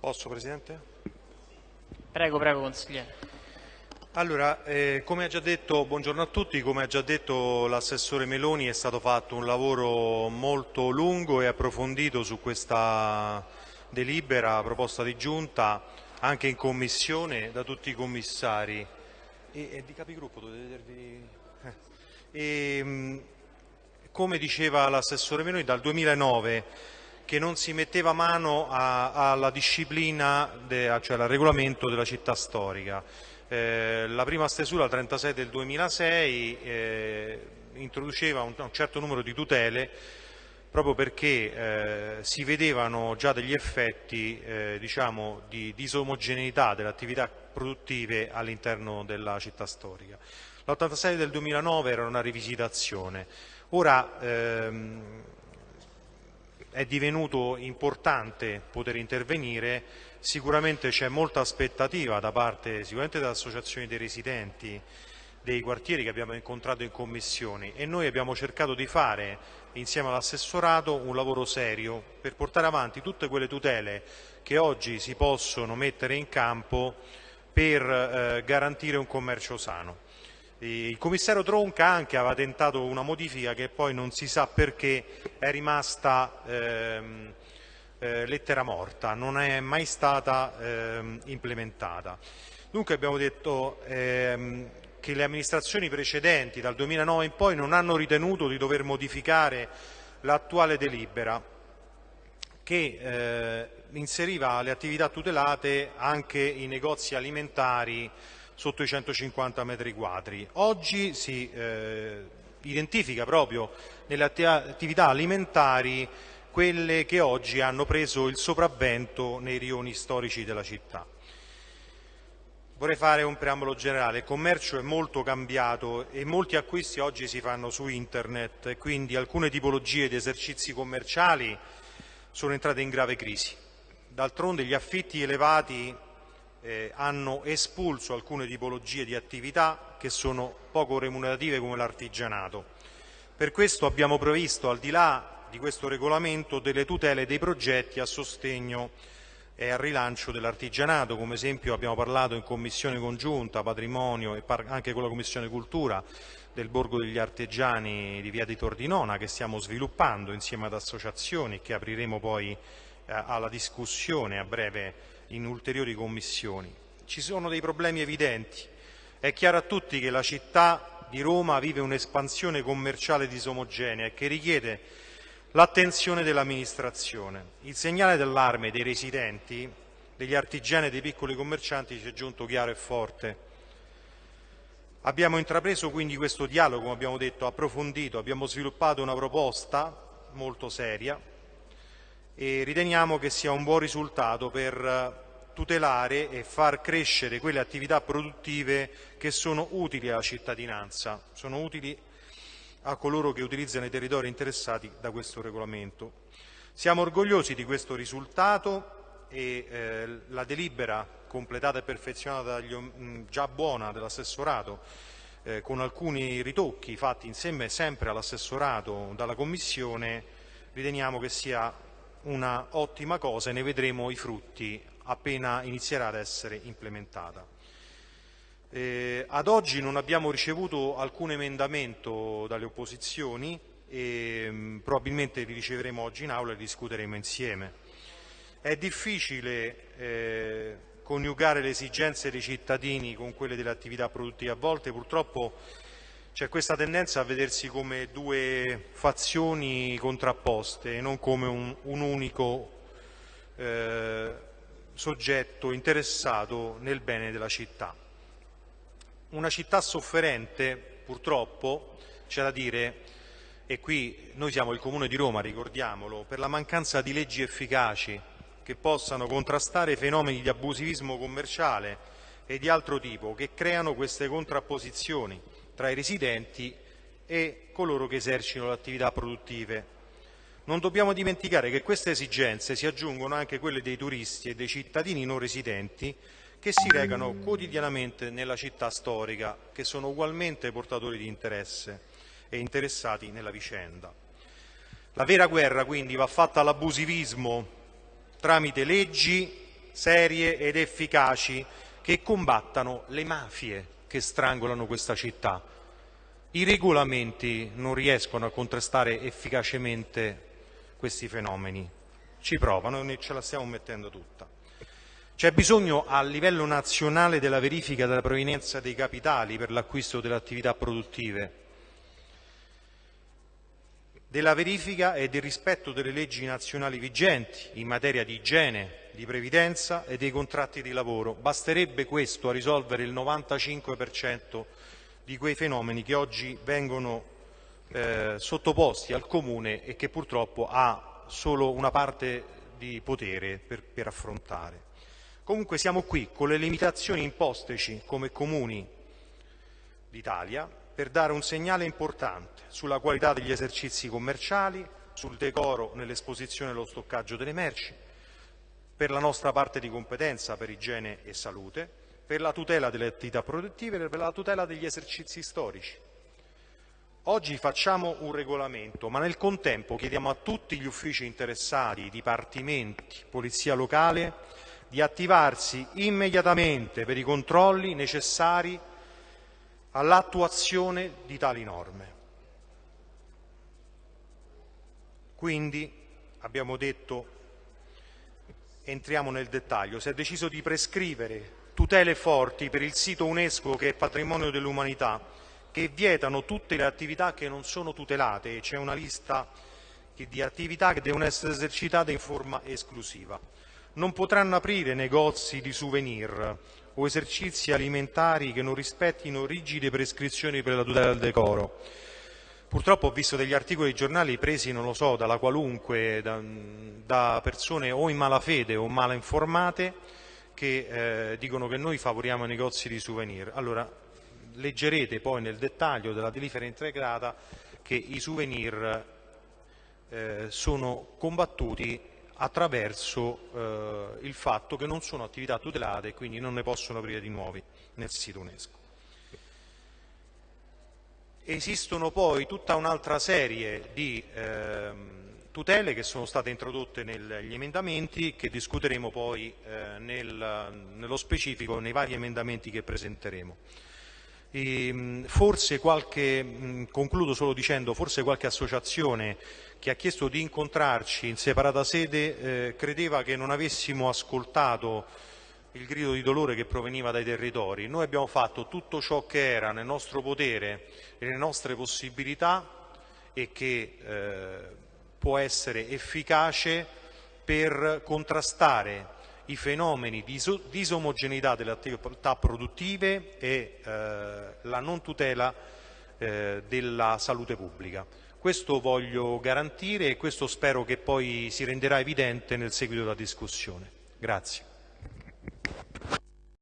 Posso, Presidente? Prego, prego, consigliere. Allora, eh, come ha già detto, buongiorno a tutti, come ha già detto l'assessore Meloni è stato fatto un lavoro molto lungo e approfondito su questa delibera, proposta di giunta, anche in commissione da tutti i commissari. E, e di capigruppo dovete vedervi... Eh. E, mm, come diceva l'assessore Meloni, dal 2009 che non si metteva mano a, alla disciplina, de, cioè al regolamento della città storica. Eh, la prima stesura, 36 del 2006, eh, introduceva un, un, certo numero di tutele proprio perché eh, si vedevano già degli effetti eh, diciamo, di disomogeneità delle attività produttive all'interno della città storica. L'86 del 2009 era una rivisitazione. Ora, ehm, è divenuto importante poter intervenire, sicuramente c'è molta aspettativa da parte sicuramente delle associazioni dei residenti dei quartieri che abbiamo incontrato in commissione e noi abbiamo cercato di fare insieme all'assessorato un lavoro serio per portare avanti tutte quelle tutele che oggi si possono mettere in campo per eh, garantire un commercio sano. Il commissario Tronca anche aveva tentato una modifica che poi non si sa perché è rimasta ehm, eh, lettera morta, non è mai stata ehm, implementata. Dunque abbiamo detto ehm, che le amministrazioni precedenti, dal 2009 in poi, non hanno ritenuto di dover modificare l'attuale delibera che eh, inseriva le attività tutelate anche i negozi alimentari sotto i 150 metri quadri. Oggi si eh, identifica proprio nelle attività alimentari quelle che oggi hanno preso il sopravvento nei rioni storici della città. Vorrei fare un preambolo generale. Il commercio è molto cambiato e molti acquisti oggi si fanno su internet quindi alcune tipologie di esercizi commerciali sono entrate in grave crisi. D'altronde gli affitti elevati eh, hanno espulso alcune tipologie di attività che sono poco remunerative come l'artigianato. Per questo abbiamo previsto, al di là di questo regolamento, delle tutele dei progetti a sostegno e al rilancio dell'artigianato, come esempio abbiamo parlato in commissione congiunta patrimonio e anche con la commissione cultura del Borgo degli Artigiani di Via di Tordinona che stiamo sviluppando insieme ad associazioni che apriremo poi eh, alla discussione a breve in ulteriori commissioni. Ci sono dei problemi evidenti. È chiaro a tutti che la città di Roma vive un'espansione commerciale disomogenea e che richiede l'attenzione dell'amministrazione. Il segnale d'allarme dei residenti, degli artigiani e dei piccoli commercianti ci è giunto chiaro e forte. Abbiamo intrapreso quindi questo dialogo, come abbiamo detto, approfondito, abbiamo sviluppato una proposta molto seria e riteniamo che sia un buon risultato per eh, tutelare e far crescere quelle attività produttive che sono utili alla cittadinanza, sono utili a coloro che utilizzano i territori interessati da questo regolamento. Siamo orgogliosi di questo risultato e eh, la delibera completata e perfezionata dagli, mh, già buona dell'assessorato eh, con alcuni ritocchi fatti insieme sempre all'assessorato dalla Commissione riteniamo che sia una ottima cosa e ne vedremo i frutti appena inizierà ad essere implementata. Eh, ad oggi non abbiamo ricevuto alcun emendamento dalle opposizioni e mm, probabilmente li riceveremo oggi in aula e li discuteremo insieme. È difficile eh, coniugare le esigenze dei cittadini con quelle delle attività produttive, a volte purtroppo c'è questa tendenza a vedersi come due fazioni contrapposte e non come un, un unico eh, soggetto interessato nel bene della città. Una città sofferente, purtroppo, c'è da dire, e qui noi siamo il Comune di Roma, ricordiamolo, per la mancanza di leggi efficaci che possano contrastare fenomeni di abusivismo commerciale e di altro tipo che creano queste contrapposizioni tra i residenti e coloro che esercitano attività produttive. Non dobbiamo dimenticare che queste esigenze si aggiungono anche quelle dei turisti e dei cittadini non residenti che si recano quotidianamente nella città storica, che sono ugualmente portatori di interesse e interessati nella vicenda. La vera guerra quindi va fatta all'abusivismo tramite leggi serie ed efficaci che combattano le mafie che strangolano questa città. I regolamenti non riescono a contrastare efficacemente questi fenomeni. Ci provano e ce la stiamo mettendo tutta. C'è bisogno a livello nazionale della verifica della provenienza dei capitali per l'acquisto delle attività produttive, della verifica e del rispetto delle leggi nazionali vigenti in materia di igiene, di previdenza e dei contratti di lavoro. Basterebbe questo a risolvere il 95 per cento di quei fenomeni che oggi vengono eh, sottoposti al Comune e che purtroppo ha solo una parte di potere per, per affrontare. Comunque siamo qui con le limitazioni imposteci come Comuni d'Italia per dare un segnale importante sulla qualità degli esercizi commerciali, sul decoro nell'esposizione e lo stoccaggio delle merci, per la nostra parte di competenza per igiene e salute, per la tutela delle attività produttive e per la tutela degli esercizi storici. Oggi facciamo un regolamento, ma nel contempo chiediamo a tutti gli uffici interessati, dipartimenti, polizia locale, di attivarsi immediatamente per i controlli necessari all'attuazione di tali norme. Quindi, abbiamo detto, entriamo nel dettaglio, si è deciso di prescrivere tutele forti per il sito UNESCO che è patrimonio dell'umanità, che vietano tutte le attività che non sono tutelate, c'è una lista di attività che devono essere esercitate in forma esclusiva. Non potranno aprire negozi di souvenir o esercizi alimentari che non rispettino rigide prescrizioni per la tutela del decoro. Purtroppo ho visto degli articoli di giornali presi, non lo so, dalla qualunque, da, da persone o in malafede o male informate, che eh, dicono che noi favoriamo i negozi di souvenir. Allora, leggerete poi nel dettaglio della delifera integrata che i souvenir eh, sono combattuti attraverso eh, il fatto che non sono attività tutelate e quindi non ne possono aprire di nuovi nel sito UNESCO. Esistono poi tutta un'altra serie di ehm, tutele che sono state introdotte negli emendamenti che discuteremo poi eh, nel, nello specifico nei vari emendamenti che presenteremo. E, forse qualche, concludo solo dicendo, forse qualche associazione che ha chiesto di incontrarci in separata sede eh, credeva che non avessimo ascoltato il grido di dolore che proveniva dai territori. Noi abbiamo fatto tutto ciò che era nel nostro potere e nelle nostre possibilità e che eh, può essere efficace per contrastare i fenomeni di disomogeneità delle attività produttive e eh, la non tutela eh, della salute pubblica. Questo voglio garantire e questo spero che poi si renderà evidente nel seguito della discussione. Grazie.